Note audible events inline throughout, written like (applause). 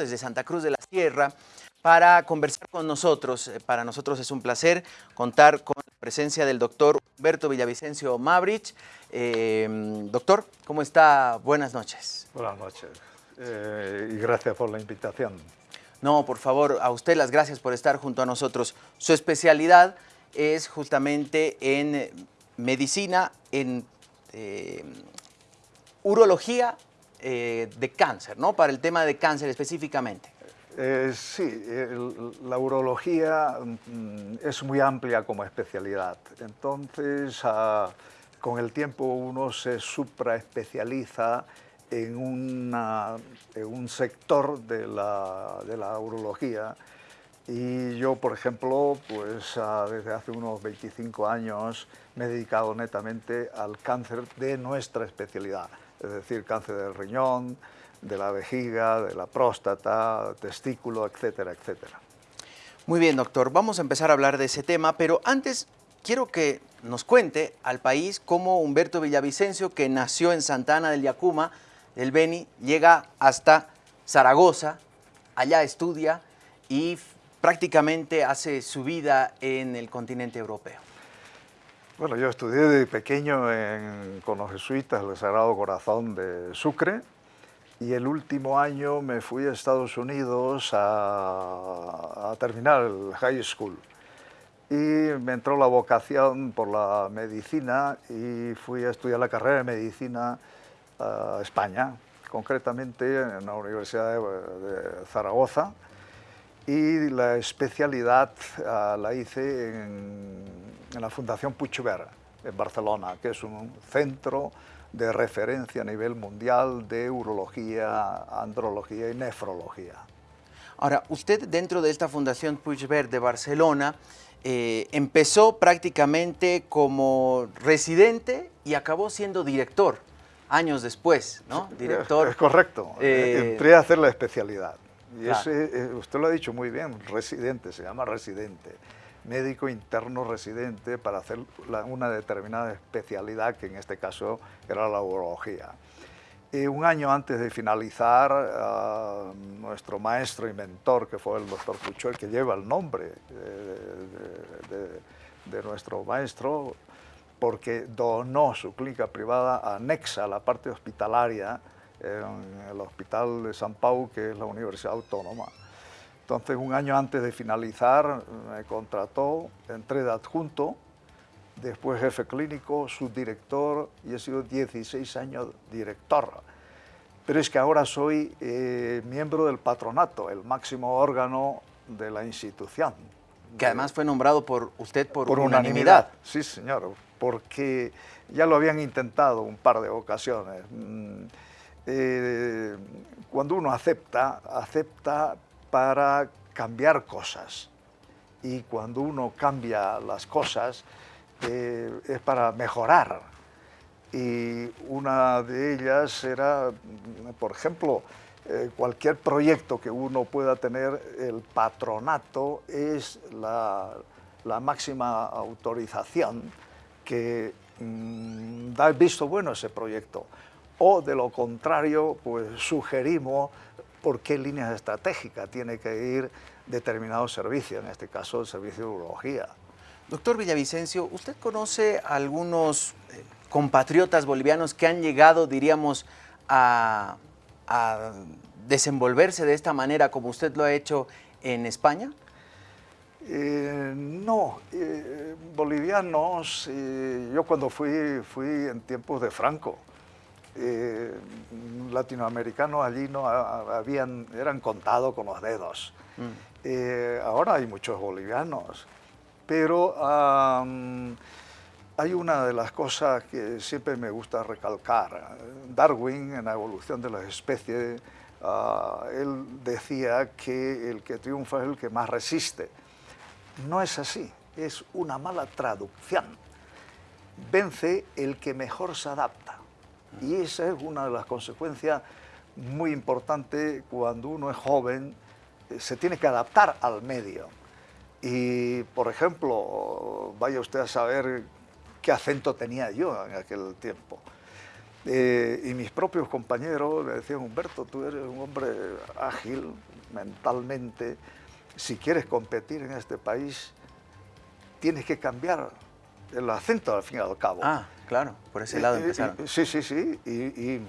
desde Santa Cruz de la Sierra para conversar con nosotros. Eh, para nosotros es un placer contar con la presencia del doctor Humberto Villavicencio Mabrich. Eh, doctor, ¿cómo está? Buenas noches. Buenas noches y gracias por la invitación. No, por favor, a usted las gracias por estar junto a nosotros. Su especialidad es justamente en medicina, en urología eh, de cáncer, ¿no? Para el tema de cáncer específicamente. Eh, sí, la urología mm, es muy amplia como especialidad. Entonces, ah, con el tiempo uno se supraespecializa en, una, en un sector de la, de la, urología. Y yo, por ejemplo, pues ah, desde hace unos 25 años me he dedicado netamente al cáncer de nuestra especialidad es decir, cáncer del riñón, de la vejiga, de la próstata, testículo, etcétera, etcétera. Muy bien, doctor. Vamos a empezar a hablar de ese tema, pero antes quiero que nos cuente al país cómo Humberto Villavicencio, que nació en Santana del Yacuma, del Beni, llega hasta Zaragoza, allá estudia y prácticamente hace su vida en el continente europeo. Bueno, yo estudié de pequeño con los jesuitas el Sagrado Corazón de Sucre y el último año me fui a Estados Unidos a, terminar el high school. Y me entró la vocación por la medicina y fui a estudiar la carrera de medicina a España, concretamente en la Universidad de, Zaragoza. Y la especialidad ah, la hice en en la Fundación Puigverd, en Barcelona, que es un centro de referencia a nivel mundial de urología, andrología y nefrología. Ahora, usted dentro de esta Fundación Puigverd de Barcelona eh, empezó prácticamente como residente y acabó siendo director años después, ¿no? Director. Es, correcto. Eh, Entré a hacer la especialidad. Y ese, eh, usted lo ha dicho muy bien, residente, se llama residente médico interno residente para hacer una determinada especialidad, que en este caso era la urología. Y un año antes de finalizar, ah, nuestro maestro y mentor, que fue el doctor Puchol, que lleva el nombre de, nuestro maestro, porque donó su clínica privada anexa a la parte hospitalaria en el Hospital de San Pau, que es la Universidad Autónoma. Entonces, un año antes de finalizar, me contrató, entré de adjunto, después jefe clínico, subdirector y he sido 16 años director. Pero es que ahora soy eh, miembro del patronato, el máximo órgano de la institución. Que además fue nombrado por usted por, unanimidad. Sí, señor, porque ya lo habían intentado un par de ocasiones. Eh, cuando uno acepta, acepta para cambiar cosas. Y cuando uno cambia las cosas eh, es para mejorar. Y una de ellas era, por ejemplo, eh, cualquier proyecto que uno pueda tener, el patronato es la, máxima autorización que mm, da el visto bueno a ese proyecto. O de lo contrario, pues sugerimos por qué líneas estratégicas tiene que ir determinado servicio, en este caso el servicio de urología. Doctor Villavicencio, ¿usted conoce algunos eh, compatriotas bolivianos que han llegado, diríamos, a, desenvolverse de esta manera como usted lo ha hecho en España? Eh, no, eh, bolivianos, yo cuando fui, fui en tiempos de Franco, eh, latinoamericanos allí no habían, eran contados con los dedos. Mm. Eh, ahora hay muchos bolivianos, pero hay una de las cosas que siempre me gusta recalcar. Darwin, en la evolución de las especies, ah, él decía que el que triunfa es el que más resiste. No es así, es una mala traducción. Vence el que mejor se adapta. Y esa es una de las consecuencias muy importantes cuando uno es joven, eh, se tiene que adaptar al medio. Y, por ejemplo, vaya usted a saber qué acento tenía yo en aquel tiempo. Eh, y mis propios compañeros me decían, Humberto, tú eres un hombre ágil, mentalmente, si quieres competir en este país, tienes que cambiar el acento al fin y al cabo. Ah, claro, por ese lado Eh, eh, empezaron. y- sí, sí, sí. Y, y,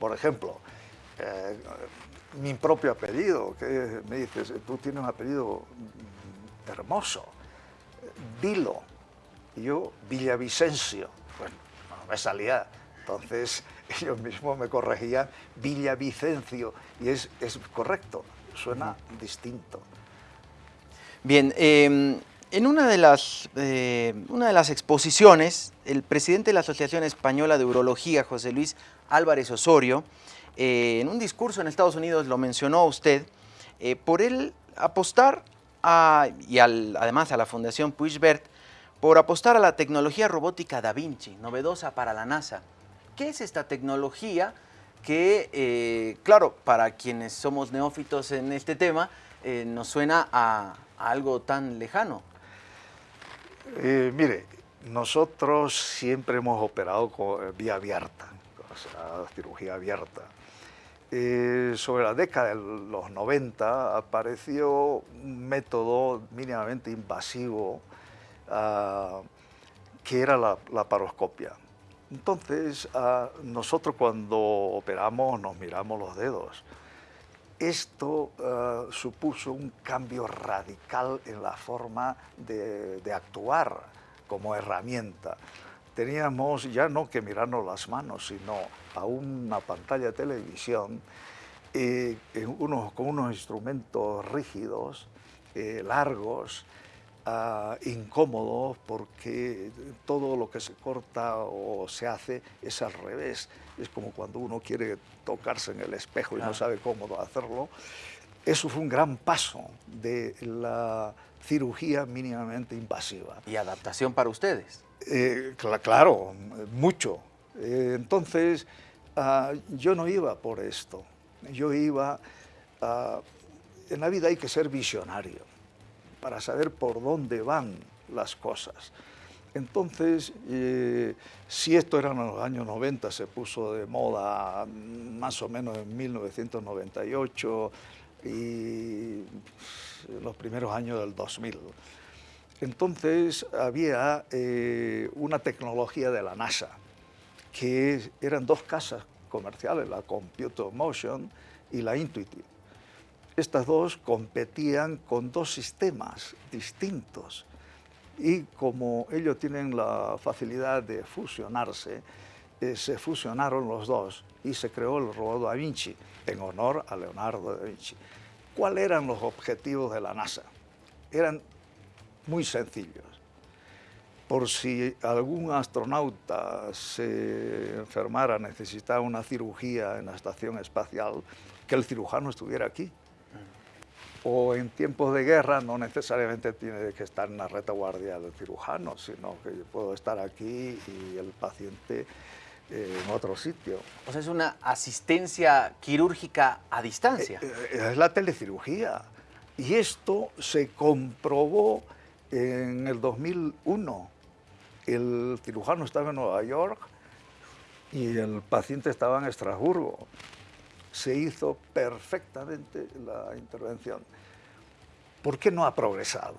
por ejemplo, eh, mi propio apellido, que me dices, tú tienes un apellido hermoso, Vilo, y yo Villavicencio. Bueno, no me salía. Entonces (laughs) ellos mismos me corregían Villavicencio, y es, es correcto, suena distinto. Bien, eh, en una de, las, eh, una de las exposiciones, el presidente de la Asociación Española de Urología, José Luis Álvarez Osorio, eh, en un discurso en Estados Unidos lo mencionó usted, eh, por él apostar, a, y al- además a la Fundación Puigvert, por apostar a la tecnología robótica Da Vinci, novedosa para la NASA. ¿Qué es esta tecnología que, claro, para quienes somos neófitos en este tema, nos suena a, a algo tan lejano? Eh, mire, nosotros siempre hemos operado eh, vía abierta, o sea, cirugía abierta. Eh, sobre la década de los 90 apareció un método mínimamente invasivo ah, que era la, la paroscopia. Entonces, ah, nosotros cuando operamos nos miramos los dedos. Esto eh, supuso un cambio radical en la forma de, actuar como herramienta. Teníamos ya no que mirarnos las manos, sino a una pantalla de televisión eh, con unos instrumentos rígidos, eh, largos, ah, incómodos, porque todo lo que se corta o se hace es al revés. Es como cuando uno quiere tocarse en el espejo y Claro. no sabe cómo hacerlo. Eso fue un gran paso de la cirugía mínimamente invasiva. Y adaptación para ustedes. Eh, cla- claro, mucho. Eh, entonces, ah, yo no iba por esto. Yo iba... ah, en la vida hay que ser visionario para saber por dónde van las cosas. Entonces, eh, si esto era en los años 90, se puso de moda mm, más o menos en 1998 y los primeros años del 2000. Entonces había eh, una tecnología de la NASA, que eran dos casas comerciales, la Computer Motion y la Intuitive. Estas dos competían con dos sistemas distintos y como ellos tienen la facilidad de fusionarse, eh, se fusionaron los dos y se creó el robot Da Vinci en honor a Leonardo da Vinci. ¿Cuáles eran los objetivos de la NASA? Eran muy sencillos. Por si algún astronauta se enfermara, necesitaba una cirugía en la estación espacial, que el cirujano estuviera aquí. O en tiempos de guerra no necesariamente tiene que estar en la retaguardia del cirujano, sino que yo puedo estar aquí y el paciente eh, en otro sitio. O sea, es una asistencia quirúrgica a distancia. Eh, eh, Es la telecirugía. Y esto se comprobó en el 2001. El cirujano estaba en Nueva York y el paciente estaba en Estrasburgo. Se hizo perfectamente la intervención. ¿Por qué no ha progresado?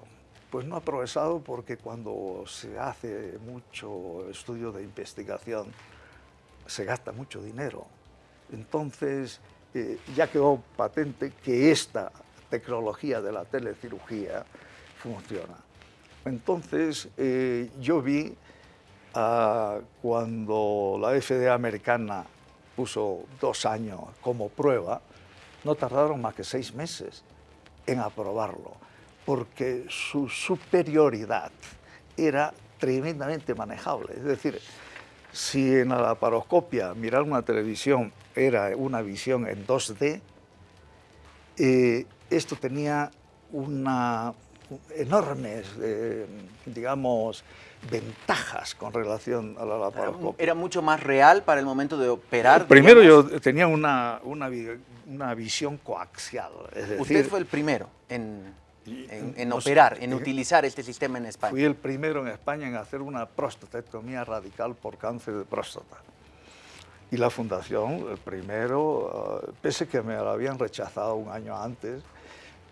Pues no ha progresado porque cuando se hace mucho estudio de investigación, se gasta mucho dinero. Entonces, eh, ya quedó patente que esta tecnología de la telecirugía funciona. Entonces, eh, yo vi cuando la FDA americana puso dos años como prueba, no tardaron más que seis meses en aprobarlo, porque su superioridad era tremendamente manejable. Es decir, si en la laparoscopia mirar una televisión era una visión en 2D, eh, esto tenía una enormes, eh, digamos, ventajas con relación a la Era, laparoscopia. era mucho más real para el momento de operar. Primero digamos. yo tenía una, una, vi- una visión coaxial, es decir, Usted fue el primero en, en- operar, en eh, utilizar este sistema en España. Fui el primero en España en hacer una prostatectomía radical por cáncer de próstata. Y la fundación, el primero, uh, pese que me lo habían rechazado un año antes,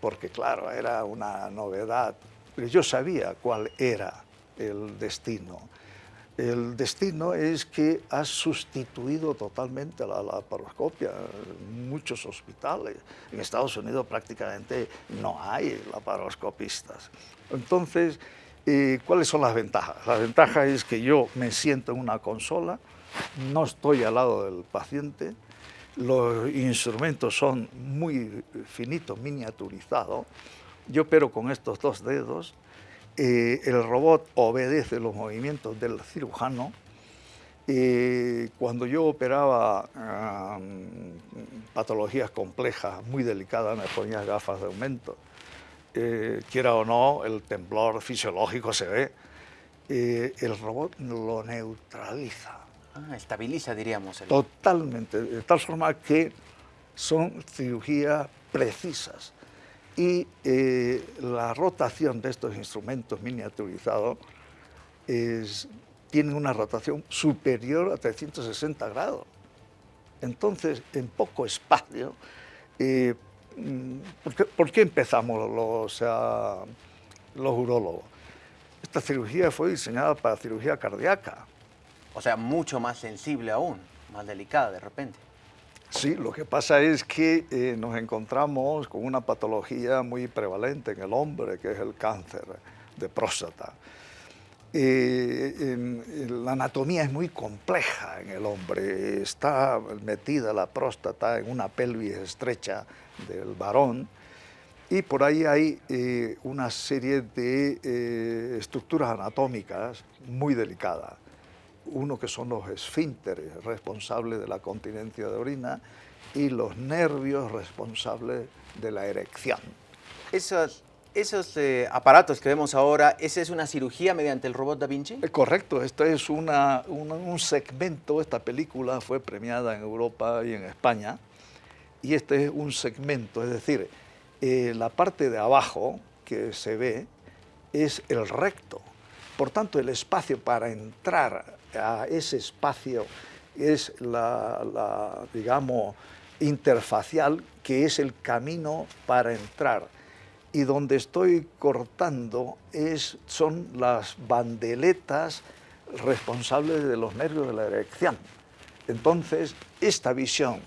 porque claro, era una novedad, pero yo sabía cuál era el destino. El destino es que ha sustituido totalmente la laparoscopia en muchos hospitales. En Estados Unidos prácticamente no hay laparoscopistas. Entonces, eh, ¿cuáles son las ventajas? La ventaja es que yo me siento en una consola, no estoy al lado del paciente, los instrumentos son muy finitos, miniaturizados, yo opero con estos dos dedos, eh, el robot obedece los movimientos del cirujano. Eh, cuando yo operaba patologías complejas, muy delicadas, me ponía gafas de aumento. Eh, quiera o no, el temblor fisiológico se ve. el robot lo neutraliza. Ah, estabiliza, diríamos. Totalmente, de tal forma que son cirugías precisas y eh, la rotación de estos instrumentos miniaturizados es, tiene una rotación superior a 360 grados. Entonces, en poco espacio, eh, mm, ¿por, qué, empezamos los, los urólogos? Esta cirugía fue diseñada para cirugía cardíaca. O sea, mucho más sensible aún, más delicada de repente. Sí, lo que pasa es que eh, nos encontramos con una patología muy prevalente en el hombre, que es el cáncer de próstata. Eh, la anatomía es muy compleja en el hombre. Está metida la próstata en una pelvis estrecha del varón y por ahí hay eh, una serie de estructuras anatómicas muy delicadas uno que son los esfínteres responsables de la continencia de orina y los nervios responsables de la erección. Esos, esos eh, aparatos que vemos ahora, ¿esa es una cirugía mediante el robot Da Vinci? Eh, correcto, esto es una, un segmento, esta película fue premiada en Europa y en España, y este es un segmento, es decir, eh, la parte de abajo que se ve es el recto, por tanto el espacio para entrar a ese espacio es la, digamos, interfacial, que es el camino para entrar. Y donde estoy cortando es, son las bandeletas responsables de los nervios de la erección. Entonces, esta visión,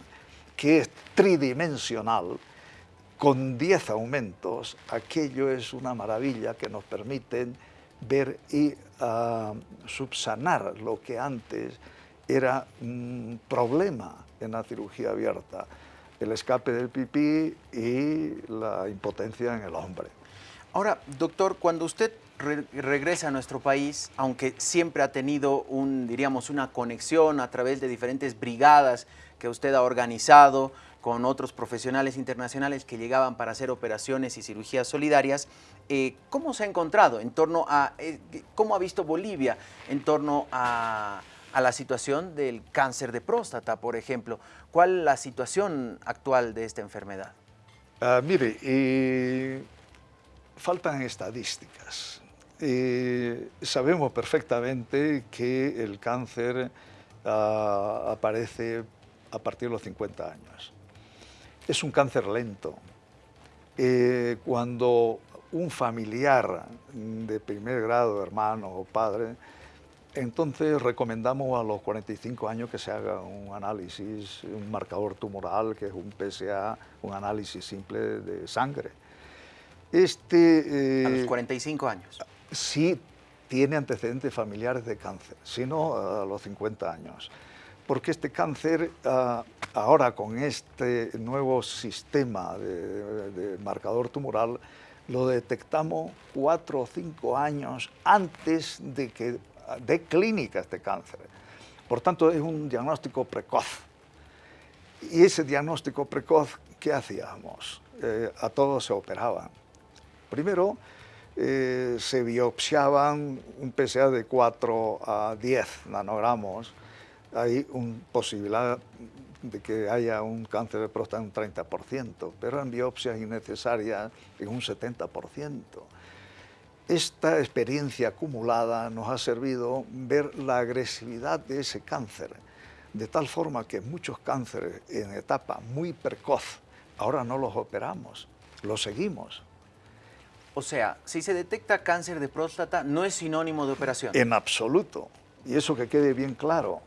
que es tridimensional, con 10 aumentos, aquello es una maravilla que nos permiten ver y ah, subsanar lo que antes era un problema en la cirugía abierta, el escape del pipí y la impotencia en el hombre. Ahora, doctor, cuando usted regresa a nuestro país, aunque siempre ha tenido diríamos, una conexión a través de diferentes brigadas que usted ha organizado, con otros profesionales internacionales que llegaban para hacer operaciones y cirugías solidarias. Eh, ¿Cómo se ha encontrado en torno a, eh, cómo ha visto Bolivia en torno a, la situación del cáncer de próstata, por ejemplo? ¿Cuál es la situación actual de esta enfermedad? Ah, mire, eh, faltan estadísticas. sabemos perfectamente que el cáncer ah, aparece a partir de los 50 años es un cáncer lento. Eh, cuando un familiar de primer grado, hermano o padre, entonces recomendamos a los 45 años que se haga un análisis, un marcador tumoral, que es un PSA, un análisis simple de sangre. Este, a los 45 eh, años. Sí tiene antecedentes familiares de cáncer, sino a los 50 años porque este cáncer, ah, ahora con este nuevo sistema de, marcador tumoral, lo detectamos cuatro o cinco años antes de que dé clínica este cáncer. Por tanto, es un diagnóstico precoz. Y ese diagnóstico precoz, ¿qué hacíamos? Eh, a todos se operaban. Primero, eh, se biopsiaban un PSA de 4 a 10 nanogramos, hay una posibilidad de que haya un cáncer de próstata en un 30%, pero en biopsias innecesarias en un 70%. Esta experiencia acumulada nos ha servido ver la agresividad de ese cáncer. de tal forma que muchos cánceres en etapa muy precoz, ahora no los operamos, los seguimos. O sea, si se detecta cáncer de próstata, no es sinónimo de operación. En absoluto. Y eso que quede bien claro.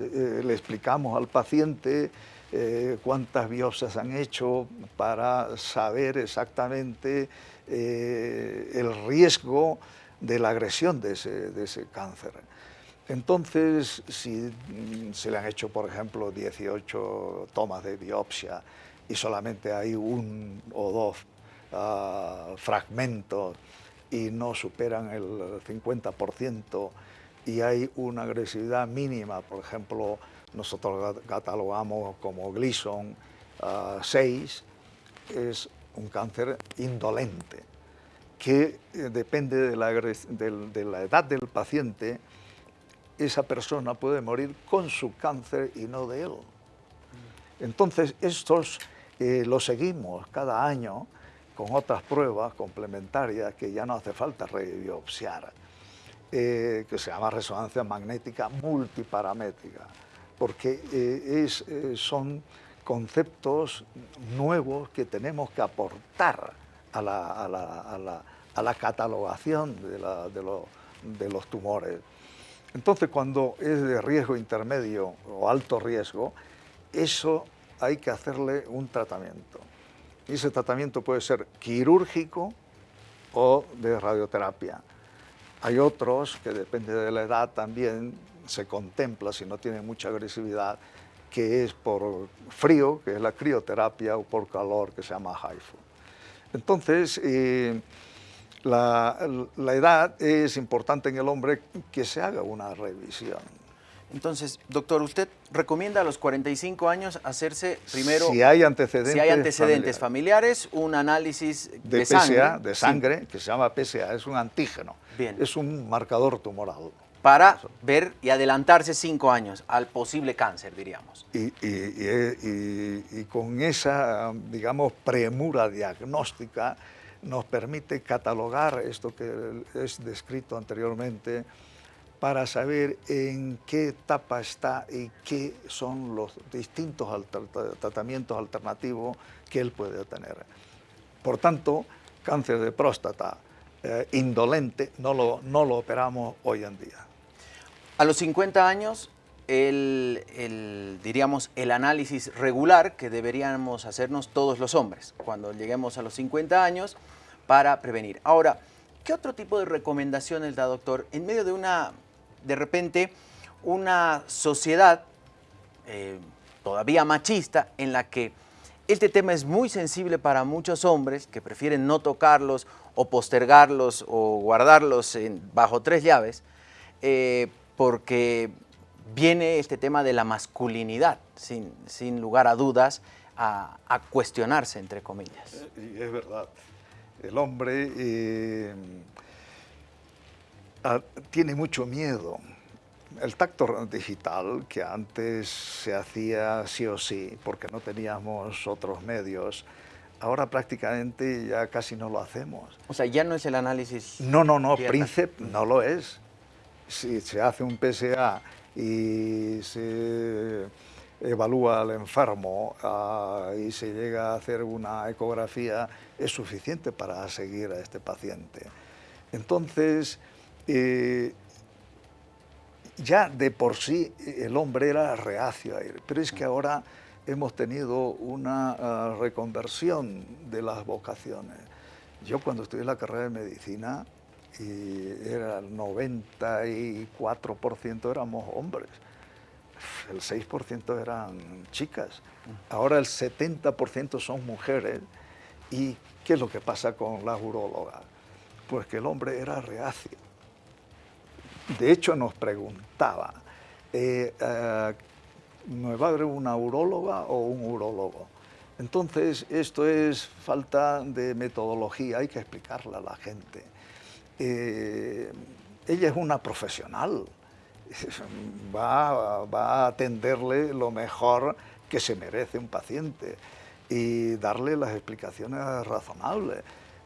Eh, eh, le explicamos al paciente eh, cuántas biopsias han hecho para saber exactamente el riesgo de la agresión de ese, de ese cáncer. Entonces, si mm, se le han hecho, por ejemplo, 18 tomas de biopsia y solamente hay un o dos uh, fragmentos y no superan el 50% y hay una agresividad mínima, por ejemplo, nosotros catalogamos como Gleason 6, es un cáncer indolente, que eh, depende de la, de edad del paciente, esa persona puede morir con su cáncer y no de él. Entonces, estos eh, los seguimos cada año con otras pruebas complementarias que ya no hace falta rebiopsiar, eh, que se llama resonancia magnética multiparamétrica, porque eh, es, son conceptos nuevos que tenemos que aportar a la, catalogación de, de los tumores. Entonces, cuando es de riesgo intermedio o alto riesgo, eso hay que hacerle un tratamiento. Y ese tratamiento puede ser quirúrgico o de radioterapia. Hay otros que depende de la edad también se contempla si no tiene mucha agresividad, que es por frío, que es la crioterapia, o por calor, que se llama HIFU. Entonces, eh, la, edad es importante en el hombre que se haga una revisión. Entonces, doctor, ¿usted recomienda a los 45 años hacerse primero... Si hay antecedentes, si hay antecedentes familiares, un análisis de, de sangre. de sangre, que se llama PSA, es un antígeno. Bien. Es un marcador tumoral. Para ver y adelantarse cinco años al posible cáncer, diríamos. Y, y con esa, digamos, premura diagnóstica, nos permite catalogar esto que es descrito anteriormente para saber en qué etapa está y qué son los distintos tratamientos alternativos que él puede tener. Por tanto, cáncer de próstata eh, indolente no lo, no lo operamos hoy en día. A los 50 años, el, diríamos, el análisis regular que deberíamos hacernos todos los hombres cuando lleguemos a los 50 años para prevenir. Ahora, ¿qué otro tipo de recomendaciones da, doctor, en medio de una, de repente, una sociedad eh, todavía machista en la que este tema es muy sensible para muchos hombres que prefieren no tocarlos o postergarlos o guardarlos bajo tres llaves, eh, porque viene este tema de la masculinidad, sin, sin lugar a dudas, a, cuestionarse, entre comillas. Eh, es verdad. El hombre tiene mucho miedo. El tacto digital, que antes se hacía sí o sí, porque no teníamos otros medios, ahora prácticamente ya casi no lo hacemos. O sea, ya no es el análisis... No, no, no, Príncipe no lo es. Si se hace un PSA y se evalúa al enfermo ah, y se llega a hacer una ecografía, es suficiente para seguir a este paciente. Entonces, eh, ya de por sí el hombre era reacio a ir, pero es que ahora hemos tenido una ah, reconversión de las vocaciones. Yo cuando estudié la carrera de medicina, y era el 94% éramos hombres, el 6% eran chicas, ahora el 70% son mujeres. ¿Y qué es lo que pasa con las urólogas? Pues que el hombre era reacio. De hecho nos preguntaba, eh, eh, ¿me va a haber una uróloga o un urólogo? Entonces, esto es falta de metodología, hay que explicarle a la gente. Eh, ella es una profesional, (laughs) va, a atenderle lo mejor que se merece un paciente y darle las explicaciones razonables.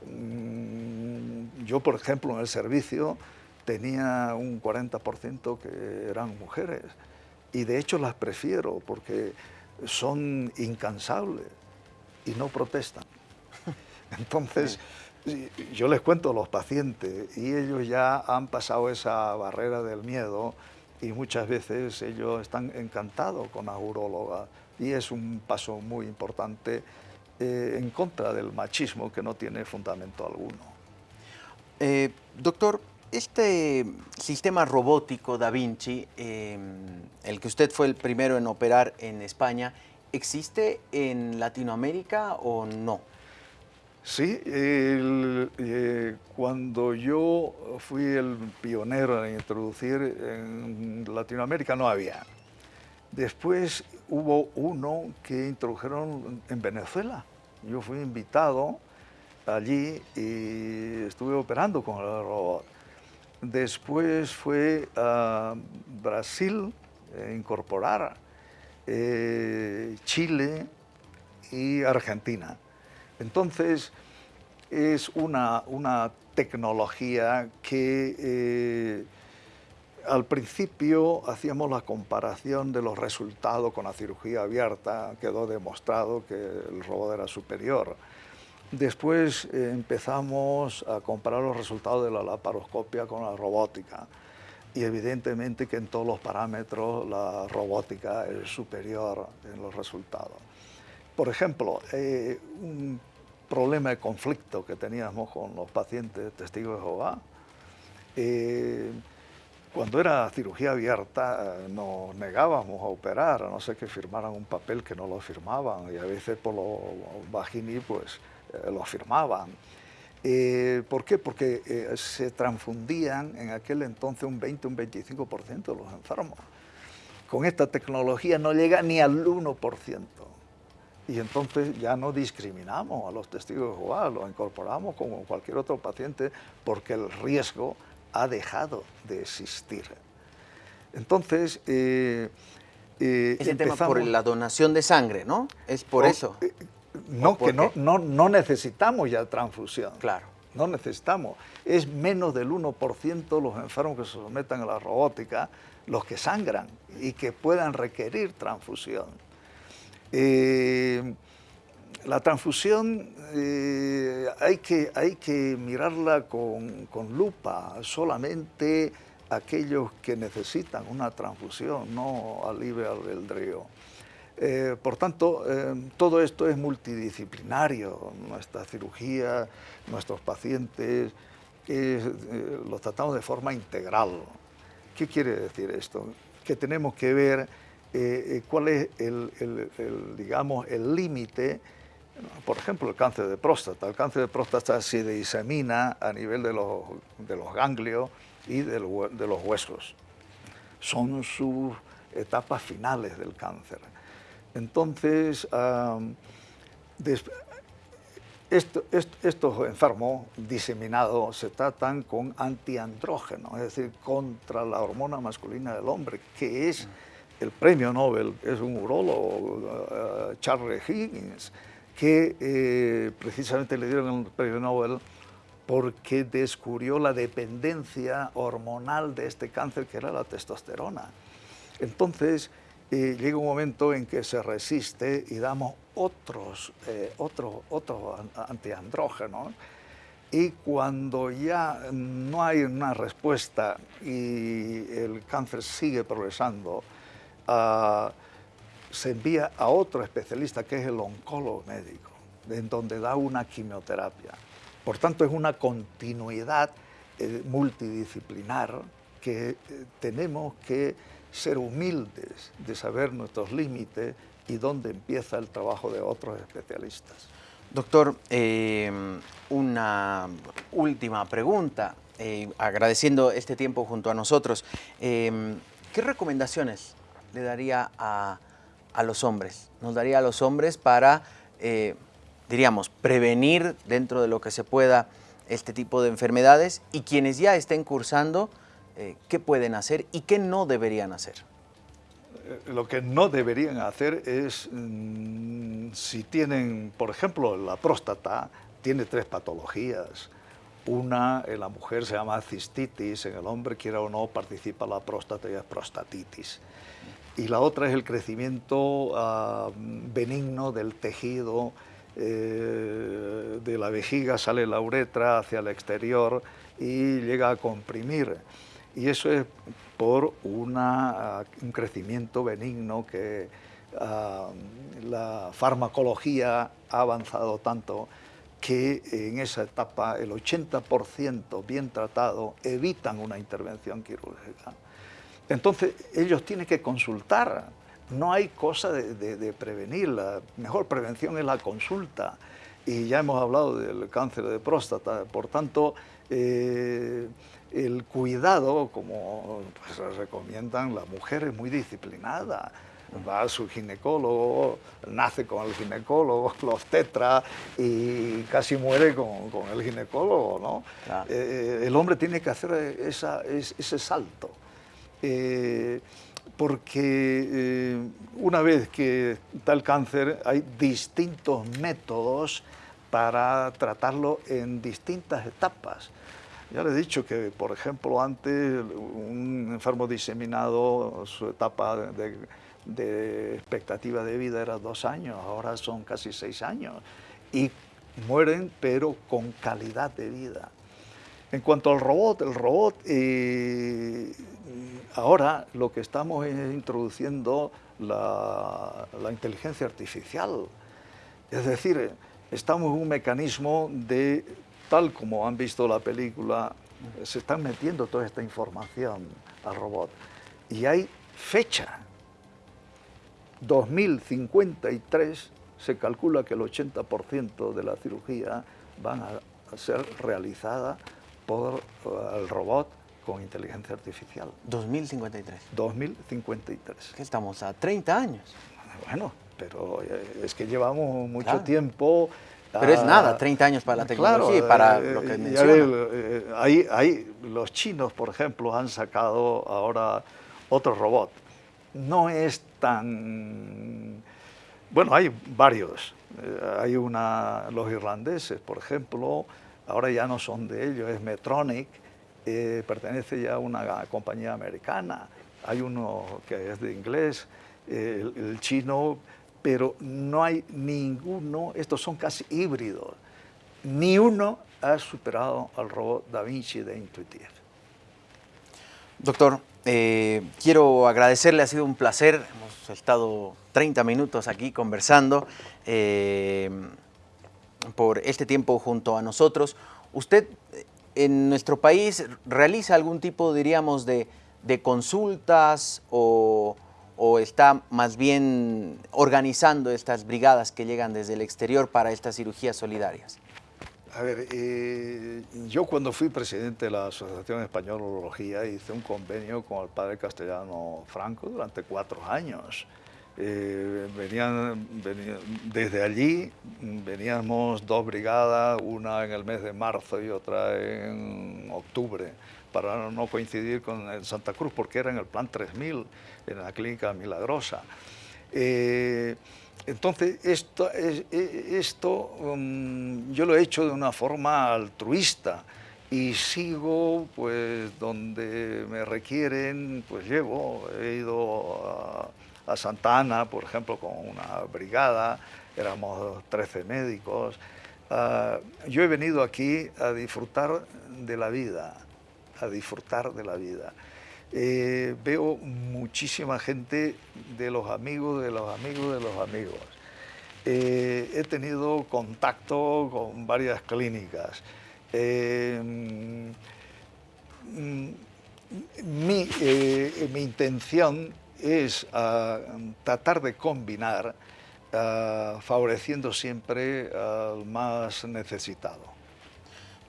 Mm, yo, por ejemplo, en el servicio tenía un 40% que eran mujeres y de hecho las prefiero porque son incansables y no protestan. (laughs) Entonces, yo les cuento a los pacientes y ellos ya han pasado esa barrera del miedo y muchas veces ellos están encantados con la uróloga y es un paso muy importante eh, en contra del machismo que no tiene fundamento alguno. Eh, doctor, este sistema robótico Da Vinci, em, el que usted fue el primero en operar en España, ¿existe en Latinoamérica o no? Sí, eh, cuando yo fui el pionero en introducir en Latinoamérica no había. Después hubo uno que introdujeron en Venezuela. Yo fui invitado allí y estuve operando con el robot. Después fue a Brasil incorporar eh, Chile y Argentina. Entonces, es una, tecnología que eh, al principio hacíamos la comparación de los resultados con la cirugía abierta, quedó demostrado que el robot era superior. Después eh, empezamos a comparar los resultados de la laparoscopia con la robótica y evidentemente que en todos los parámetros la robótica es superior en los resultados. Por ejemplo, eh, un problema de conflicto que teníamos con los pacientes testigos de Jehová, eh, cuando era cirugía abierta nos negábamos a operar, a no ser que firmaran un papel que no lo firmaban y a veces por los vagini pues eh, lo firmaban. ¿Por qué? Porque se transfundían en aquel entonces un 20, un 25% de los enfermos. Con esta tecnología no llega ni al 1% y entonces ya no discriminamos a los testigos de Jehová, los incorporamos como cualquier otro paciente porque el riesgo ha dejado de existir. Entonces, eh, eh, tema por la donación de sangre, ¿no? Es por eso. Eh, no, que no, no, no, necesitamos ya transfusión. Claro. No necesitamos. Es menos del 1% los enfermos que se someten a la robótica los que sangran y que puedan requerir transfusión. Eh, la transfusión eh, hay, que, hay que mirarla con, lupa, solamente aquellos que necesitan una transfusión, no al libre albedrío. Eh, por tanto, todo esto es multidisciplinario, nuestra cirugía, nuestros pacientes, los tratamos de forma integral. ¿Qué quiere decir esto? Que tenemos que ver eh, eh, cuál es el, digamos, el límite, por ejemplo, el cáncer de próstata. El cáncer de próstata se disemina a nivel de los, de los ganglios y de, los huesos. Son sus etapas finales del cáncer. Entonces, estos enfermos diseminados se tratan con antiandrógeno, es decir, contra la hormona masculina del hombre, que es el premio Nobel es un urólogo, eh, Charles Higgins, que eh, precisamente le dieron el premio Nobel porque descubrió la dependencia hormonal de este cáncer que era la testosterona. Entonces, eh, llega un momento en que se resiste y damos otros, otros, otros antiandrógenos y cuando ya no hay una respuesta y el cáncer sigue progresando, se envía a otro especialista que es el oncólogo médico, en donde da una quimioterapia. Por tanto, es una continuidad eh, multidisciplinar que eh, tenemos que ser humildes de saber nuestros límites y dónde empieza el trabajo de otros especialistas. Doctor, em, una última pregunta, eh, agradeciendo este tiempo junto a nosotros. Em, ¿Qué recomendaciones le daría a, los hombres? Nos daría a los hombres para, eh, diríamos, prevenir dentro de lo que se pueda este tipo de enfermedades y quienes ya estén cursando, eh, ¿qué pueden hacer y qué no deberían hacer? Eh, lo que no deberían hacer es, mm, si tienen, por ejemplo, la próstata, tiene tres patologías. Una en la mujer se llama cistitis, en el hombre, quiera o no, participa la próstata y es prostatitis. y la otra es el crecimiento ah, benigno del tejido, eh, de la vejiga sale la uretra hacia el exterior y llega a comprimir. Y eso es por una, un crecimiento benigno que ah, la farmacología ha avanzado tanto que en esa etapa el 80% bien tratado evitan una intervención quirúrgica. Entonces ellos tienen que consultar, no hay cosa de, prevenir, la mejor prevención es la consulta. Y ya hemos hablado del cáncer de próstata, por tanto, eh, el cuidado, como pues, recomiendan, la mujer es muy disciplinada, va a su ginecólogo, nace con el ginecólogo, (laughs) los tetra y casi muere con, el ginecólogo, ¿no? Eh, el hombre tiene que hacer ese salto. Eh, porque eh, una vez que está el cáncer hay distintos métodos para tratarlo en distintas etapas. Ya le he dicho que, por ejemplo, antes un enfermo diseminado, su etapa de, expectativa de vida era dos años, ahora son casi seis años. Y mueren, pero con calidad de vida. En cuanto al robot, el robot, eh, ahora lo que estamos es introduciendo la, inteligencia artificial. Es decir, estamos en un mecanismo de, tal como han visto la película, se están metiendo toda esta información al robot. Y hay fecha. 2053 se calcula que el 80% de la cirugía van a ser realizada por eh, el robot con inteligencia artificial. 2053. 2053. Que estamos a 30 años. Bueno, pero eh, es que llevamos mucho tiempo... Pero es nada, 30 años para la tecnología y para eh, lo que menciona. Hay, los chinos, por ejemplo, han sacado ahora otro robot. No es tan... Bueno, hay varios. hay una, los irlandeses, por ejemplo, ahora ya no son de ellos, es Metronic, eh, pertenece ya a una compañía americana, hay uno que es de inglés, el, chino, pero no hay ninguno, estos son casi híbridos, ni uno ha superado al robot Da Vinci de Intuitive. Doctor, eh, quiero agradecerle, ha sido un placer, hemos estado 30 minutos aquí conversando. Eh, por este tiempo junto a nosotros. ¿Usted en nuestro país realiza algún tipo, diríamos, de, consultas o, está más bien organizando estas brigadas que llegan desde el exterior para estas cirugías solidarias? A ver, eh, yo cuando fui presidente de la Asociación Española de Urología hice un convenio con el padre castellano Franco durante cuatro años. Eh, venían, desde allí veníamos dos brigadas, una en el mes de marzo y otra en octubre, para no coincidir con Santa Cruz, porque era en el plan 3000, en la clínica milagrosa. Eh, entonces, esto, esto um, yo lo he hecho de una forma altruista y sigo pues donde me requieren, pues llevo, he ido a a Santa Ana, por ejemplo, con una brigada, éramos 13 médicos. Ah, yo he venido aquí a disfrutar de la vida, a disfrutar de la vida. Eh, veo muchísima gente de los amigos, de los amigos, de los amigos. Eh, he tenido contacto con varias clínicas. Eh, mm, mi, mi intención es ah, tratar de combinar ah, favoreciendo siempre al más necesitado.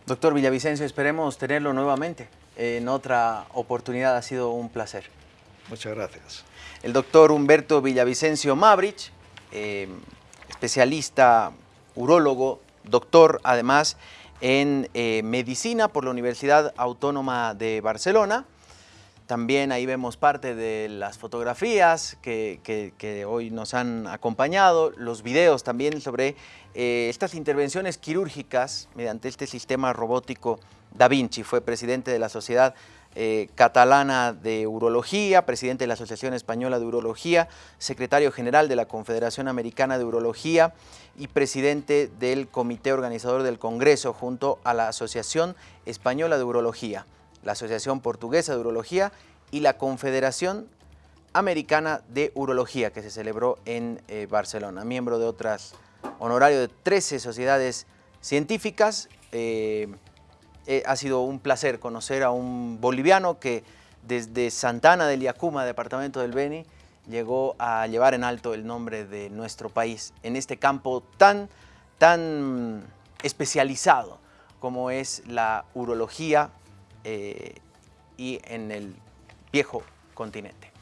Doctor Villavicencio, esperemos tenerlo nuevamente. En otra oportunidad ha sido un placer. Muchas gracias. El doctor Humberto Villavicencio Mabrich, eh, especialista urólogo, doctor además en eh, medicina por la Universidad Autónoma de Barcelona, también ahí vemos parte de las fotografías que, hoy nos han acompañado, los videos también sobre eh, estas intervenciones quirúrgicas mediante este sistema robótico Da Vinci. Fue presidente de la Sociedad eh, catalana de Urología, presidente de la Asociación Española de Urología, secretario general de la Confederación Americana de Urología y presidente del comité organizador del Congreso junto a la Asociación Española de Urología, la Asociación Portuguesa de Urología y la Confederación Americana de Urología que se celebró en eh, Barcelona, miembro de otras, honorario de 13 sociedades científicas, eh, eh, ha sido un placer conocer a un boliviano que desde Santana del Yacuma, departamento del Beni, llegó a llevar en alto el nombre de nuestro país en este campo tan, tan especializado como es la urología eh, y en el viejo continente.